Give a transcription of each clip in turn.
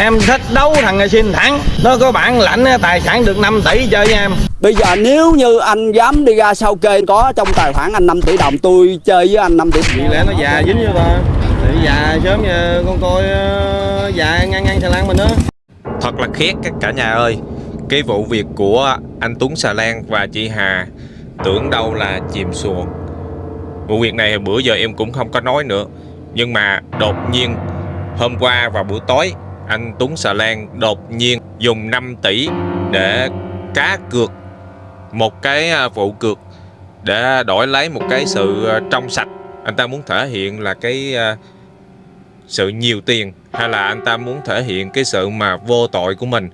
Em thích đấu thằng này xin thắng Nó có bản lãnh tài sản được 5 tỷ chơi nha em. Bây giờ nếu như anh dám đi ra sau kê có trong tài khoản anh 5 tỷ đồng tôi chơi với anh 5 tỷ Vì lẽ nó già dính vô ta Thì già sớm giờ con coi ờ, già ngang ngang xà lan mình đó. Thật là khét các cả nhà ơi. Cái vụ việc của anh Tuấn Xà Lan và chị Hà Tưởng đâu là chìm xuồng. Vụ việc này bữa giờ em cũng không có nói nữa. Nhưng mà đột nhiên Hôm qua vào buổi tối anh Tuấn Xà Lan đột nhiên dùng 5 tỷ để cá cược Một cái à, vụ cược để đổi lấy một cái sự à, trong sạch Anh ta muốn thể hiện là cái à, sự nhiều tiền hay là anh ta muốn thể hiện cái sự mà vô tội của mình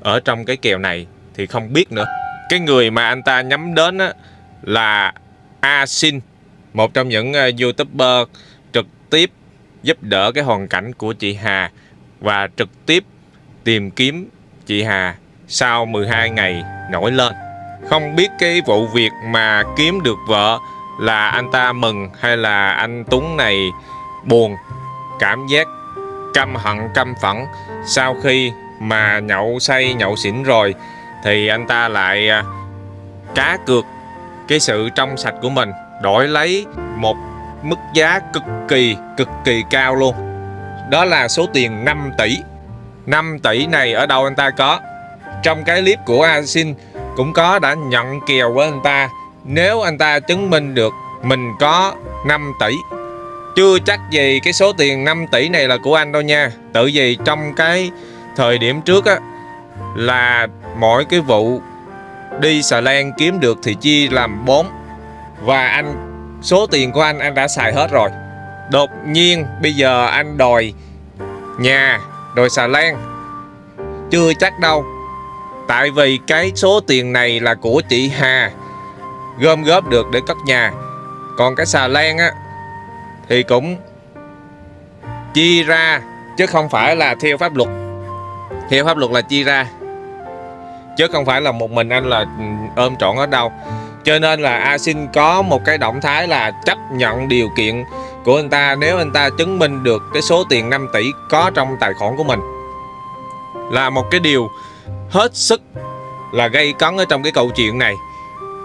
ở trong cái kèo này thì không biết nữa. Cái người mà anh ta nhắm đến á, là A Sin, một trong những youtuber trực tiếp giúp đỡ cái hoàn cảnh của chị Hà và trực tiếp tìm kiếm chị Hà sau 12 ngày nổi lên. Không biết cái vụ việc mà kiếm được vợ là anh ta mừng hay là anh Tuấn này buồn, cảm giác căm hận, căm phẫn sau khi mà nhậu say, nhậu xỉn rồi thì anh ta lại à, cá cược cái sự trong sạch của mình, đổi lấy một mức giá cực kỳ cực kỳ cao luôn đó là số tiền 5 tỷ. 5 tỷ này ở đâu anh ta có? Trong cái clip của Asin cũng có đã nhận kèo với anh ta. Nếu anh ta chứng minh được mình có 5 tỷ, chưa chắc gì cái số tiền 5 tỷ này là của anh đâu nha. Tự vì trong cái thời điểm trước á, Là mỗi cái vụ đi xà lan kiếm được thì chia làm 4 Và anh, số tiền của anh anh đã xài hết rồi. Đột nhiên bây giờ anh đòi nhà, đòi xà lan. Chưa chắc đâu. Tại vì cái số tiền này là của chị Hà Gom góp được để cất nhà. Còn cái xà lan á thì cũng chia ra chứ không phải là theo pháp luật. Theo pháp luật là chia ra chứ không phải là một mình anh là ừ, ôm trọn ở đâu. Cho nên là A Sinh có một cái động thái là chấp nhận điều kiện của anh ta nếu anh ta chứng minh được cái số tiền 5 tỷ có trong tài khoản của mình. Là một cái điều hết sức là gây cấn ở trong cái câu chuyện này.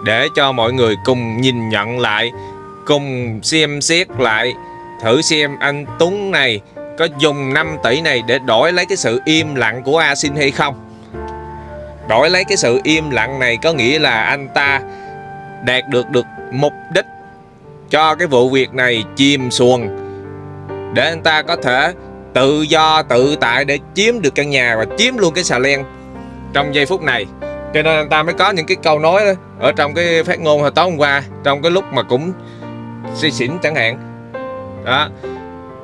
Để cho mọi người cùng nhìn nhận lại, cùng xem xét lại, thử xem anh Tuấn này có dùng 5 tỷ này để đổi lấy cái sự im lặng của A Xin hay không. Đổi lấy cái sự im lặng này có nghĩa là anh ta đạt được được mục đích cho cái vụ việc này chìm xuồng để anh ta có thể tự do tự tại để chiếm được căn nhà và chiếm luôn cái xà len trong giây phút này. Cho nên anh ta mới có những cái câu nói đó, ở trong cái phát ngôn hồi tối hôm qua trong cái lúc mà cũng suy xỉn chẳng hạn. Đó.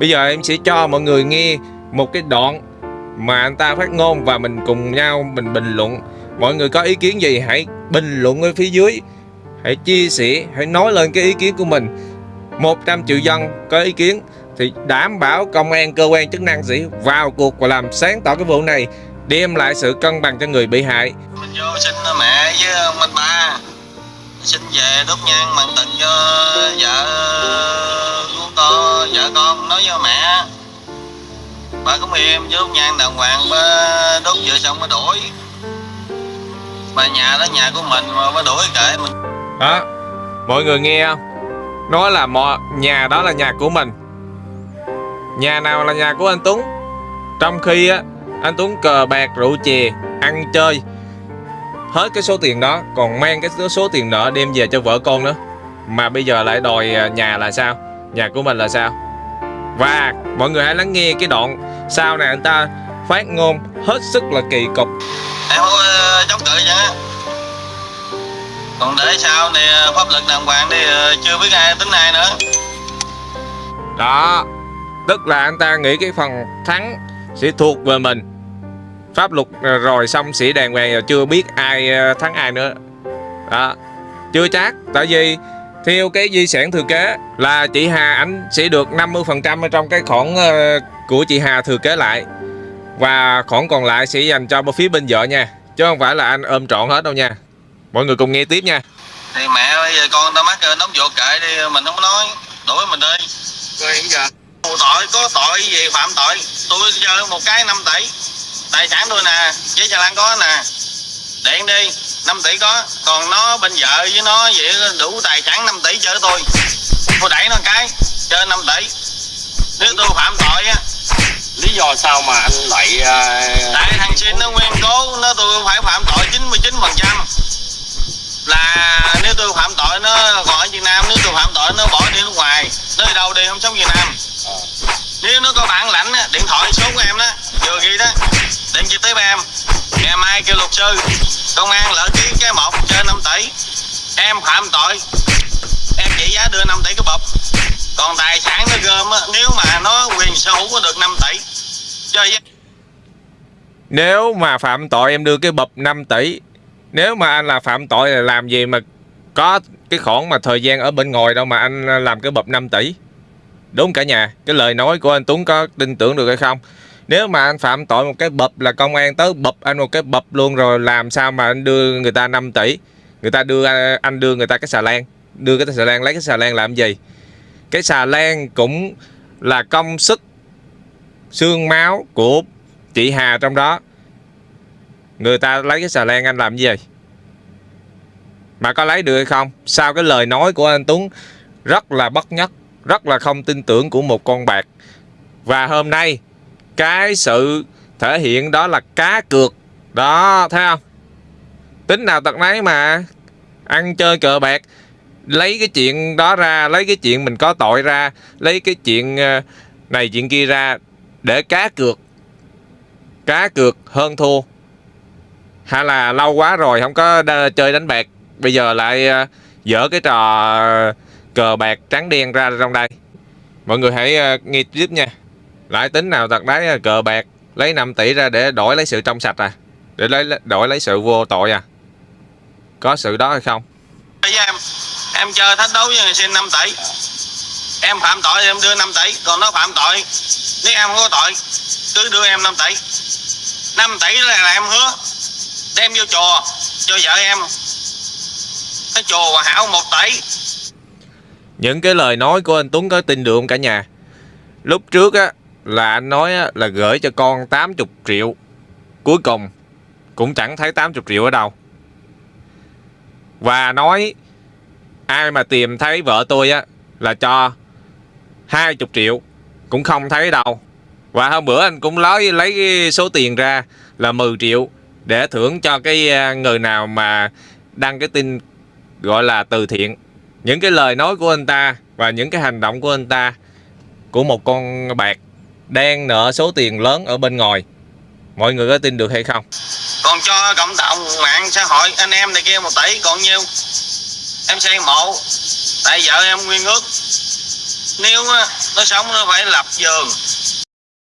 Bây giờ em sẽ cho mọi người nghe một cái đoạn mà anh ta phát ngôn và mình cùng nhau mình bình luận. Mọi người có ý kiến gì hãy bình luận ở phía dưới hãy chia sẻ, hãy nói lên cái ý kiến của mình. 100 triệu dân có ý kiến, thì đảm bảo công an, cơ quan chức năng sẽ vào cuộc và làm sáng tỏ cái vụ này, đem lại sự cân bằng cho người bị hại. Mình vô xin mẹ với ông anh ba. Xin về đốt nhang mặn tình cho vợ của con vợ con, nói với mẹ. Bà cũng em với đốt nhang đàng hoàng bà đốt vừa xong mới đuổi bà nhà đó, nhà của mình mà bà đuổi kệ mình đó. Mọi người nghe không? Nói là mọi, nhà đó là nhà của mình. Nhà nào là nhà của anh Tuấn? Trong khi á, anh Tuấn cờ bạc, rượu chè, ăn chơi, hết cái số tiền đó, còn mang cái số tiền nợ đem về cho vợ con nữa. Mà bây giờ lại đòi à, nhà là sao? Nhà của mình là sao? Và mọi người hãy lắng nghe cái đoạn sau này anh ta phát ngôn hết sức là kỳ cục. Em không ờ, chống cự vậy còn để sao này pháp lực đàng hoàng đi ờ, chưa biết ai tính ai nữa. Đó, tức là anh ta nghĩ cái phần thắng sẽ thuộc về mình. Pháp luật ờ, rồi xong sẽ đàng hoàng rồi chưa biết ai ờ, thắng ai nữa. Đó, chưa chắc, tại vì theo cái di sản thừa kế là chị Hà ảnh sẽ được 50% ở trong cái khoản của chị Hà thừa kế lại. Và khoản còn lại sẽ dành cho phía bên vợ nha, chứ không phải là anh ôm trọn hết đâu nha mọi người cùng nghe tiếp nha. Thì mẹ bây giờ con tao mắc nóng ruột kệ đi mình không nói. Đuổi mình đi. Rồi hiện giờ. Tội có tội gì phạm tội. Tôi chơi một cái 5 tỷ. Tài sản tôi nè giấy xà lan có nè. Điện đi 5 tỷ có. Còn nó bên vợ với nó vậy đủ tài sản 5 tỷ cho tôi. Tôi đẩy nó cái chơi 5 tỷ. Nếu tôi phạm tội á. Lý do sao mà anh lại à, tại thằng xin nó nguyên cố nó tôi phải phạm tội 99 phần trăm là nếu tôi phạm tội nó còn ở Việt Nam nếu tôi phạm tội nó bỏ đi nước ngoài nó đi đâu đi không sống Việt Nam. Nếu nó có bản lãnh á, điện thoại số của em đó vừa ghi đó điện trực tiếp em. Ngày mai kêu luật sư công an lỡ ký cái một trên 5 tỷ. Em phạm tội em chỉ giá đưa 5 tỷ cái bọc. Còn tài sản nó gom á, nếu mà nó quyền sở hữu có được 5 tỷ chơi với Nếu mà phạm tội em đưa cái bập 5 tỷ nếu mà anh là phạm tội là làm gì mà có cái khoản mà thời gian ở bên ngoài đâu mà anh làm cái bập 5 tỷ? Đúng cả nhà, Cái lời nói của anh Tuấn có tin tưởng được hay không? Nếu mà anh phạm tội một cái bập là công an tới bập anh một cái bập luôn rồi Làm sao mà anh đưa người ta 5 tỷ? Người ta đưa, anh đưa người ta cái xà lan, Đưa cái xà lan, lấy cái xà lan làm gì? Cái xà lan cũng là công sức, xương máu của chị Hà trong đó. Người ta lấy cái xà lan anh làm gì Mà có lấy được hay không? Sao cái lời nói của anh Tuấn Rất là bất nhất, Rất là không tin tưởng của một con bạc? Và hôm nay, Cái sự thể hiện đó là cá cược. Đó, thấy không? Tính nào tật nấy mà. Ăn chơi cờ bạc, Lấy cái chuyện đó ra, Lấy cái chuyện mình có tội ra, Lấy cái chuyện ờ, này chuyện kia ra để cá cược. Cá cược hơn thua hay là lâu quá rồi không có đa, chơi đánh bạc. Bây giờ lại uh, dở cái trò cờ bạc trắng đen ra trong đây. Mọi người hãy uh, nghe tiếp nha. Lại tính nào thật đấy ờ, cờ bạc lấy 5 tỷ ra để đổi lấy sự trong sạch à? Để lấy đổi lấy sự vô tội à? Có sự đó hay không? Với em em chơi thách đấu với người xin 5 tỷ. Em phạm tội em đưa 5 tỷ còn nó phạm tội nếu em không có tội cứ đưa em 5 tỷ. 5 tỷ là, là em hứa đem vô chùa cho vợ em. Cái chùa hòa hảo 1 tỷ những cái lời nói của anh Tuấn có tin được không cả nhà? Lúc trước á là anh nói á, là gửi cho con 80 triệu. Cuối cùng cũng chẳng thấy 80 triệu ở đâu. Và nói ai mà tìm thấy vợ tôi á là cho 20 triệu cũng không thấy đâu. Và hôm bữa anh cũng lấy lấy cái số tiền ra là 10 triệu để thưởng cho cái à, người nào mà đăng cái tin gọi là từ thiện. Những cái lời nói của anh ta và những cái hành động của anh ta của một con bạc đang nợ số tiền lớn ở bên ngoài. Mọi người có tin được hay không? Còn cho cộng đồng mạng xã hội, anh em này kia một tỷ, còn nhiêu? Em xây mộ tại vợ em nguyên ước. Nếu nó sống nó phải lập giường.